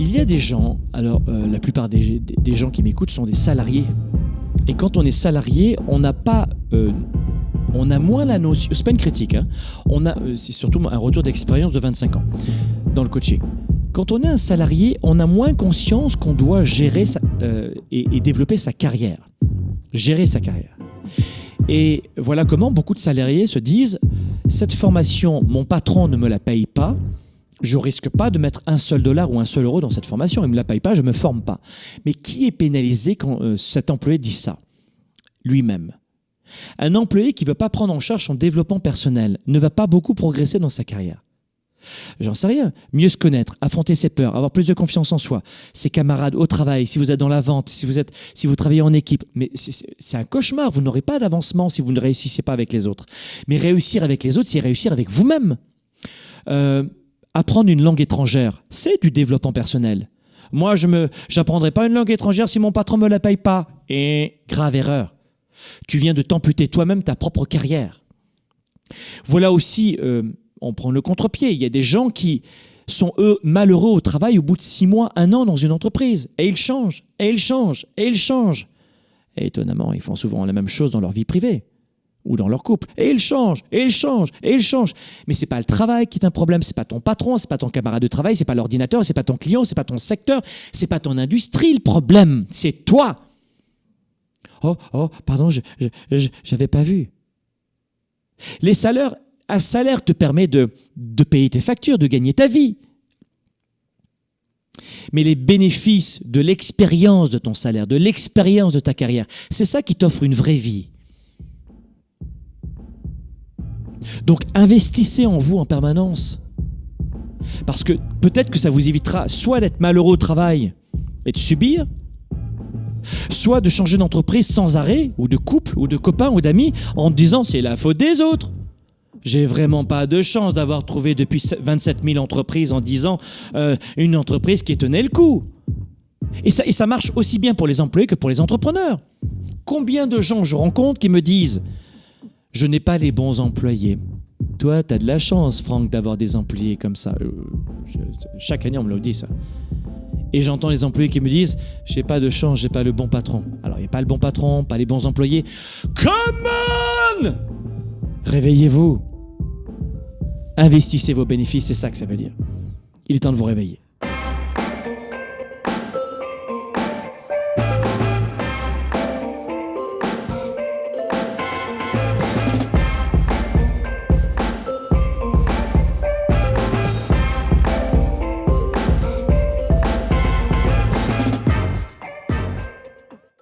Il y a des gens, alors euh, la plupart des, gens qui m'écoutent sont des salariés. Et quand on est salarié, on n'a pas. euh, on a moins la notion. C'est pas une critique, hein. On a, euh, c'est surtout un retour d'expérience de 25 ans dans le coaching. Quand on est un salarié, on a moins conscience qu'on doit gérer et, et développer sa carrière. Gérer sa carrière. Et voilà comment beaucoup de salariés se disent cette formation, mon patron ne me la paye pas, je risque pas de mettre un seul dollar ou un seul euro dans cette formation, il ne me la paye pas, je ne me forme pas. Mais qui est pénalisé quand euh, cet employé dit ça? Lui-même. Un employé qui ne veut pas prendre en charge son développement personnel ne va pas beaucoup progresser dans sa carrière. J'en sais rien. Mieux se connaître, affronter ses peurs, avoir plus de confiance en soi, ses camarades au travail, si vous êtes dans la vente, si vous, êtes, si vous travaillez en équipe. Mais c'est- un cauchemar. Vous n'aurez pas d'avancement si vous ne réussissez pas avec les autres. Mais réussir avec les autres, c'est réussir avec vous-même. Euh, apprendre une langue étrangère, c'est du développement personnel. Moi, je ne j'apprendrai pas une langue étrangère si mon patron me la paye pas. Et grave erreur. Tu viens de t'amputer toi-même ta propre carrière. Voilà aussi, euh, on prend le contre-pied. Il y a des gens qui sont, eux, malheureux au travail au bout de six mois, un an dans une entreprise. Et ils changent, et ils changent, et ils changent. Et étonnamment, ils font souvent la même chose dans leur vie privée ou dans leur couple. Et ils changent, et ils changent, et ils changent. Mais c'est pas le travail qui est un problème, c'est pas ton patron, c'est pas ton camarade de travail, c'est pas l'ordinateur, c'est pas ton client, c'est pas ton secteur, c'est pas ton industrie le problème, c'est toi. Oh, oh, pardon, je j'avais pas vu. Les salaires, un salaire te permet de, de payer tes factures, de gagner ta vie. Mais les bénéfices de l'expérience de ton salaire, de l'expérience de ta carrière, c'est ça qui t'offre une vraie vie. Donc investissez en vous en permanence. Parce que peut-être que ça vous évitera soit d'être malheureux au travail et de subir, soit de changer d'entreprise sans arrêt, ou de couple, ou de copain, ou d'amis, en disant c'est la faute des autres. J'ai vraiment pas de chance d'avoir trouvé depuis 27 000 entreprises en 10 ans euh, une entreprise qui tenait le coup. Et ça marche aussi bien pour les employés que pour les entrepreneurs. Combien de gens je rencontre qui me disent Je n'ai pas les bons employés Toi, tu as de la chance, Franck, d'avoir des employés comme ça. Euh, chaque année, on me le dit ça. Et j'entends les employés qui me disent J'ai pas de chance, j'ai pas le bon patron. Alors, il n'y a pas le bon patron, pas les bons employés. Come on Réveillez-vous. Investissez vos bénéfices, c'est ça que ça veut dire. Il est temps de vous réveiller.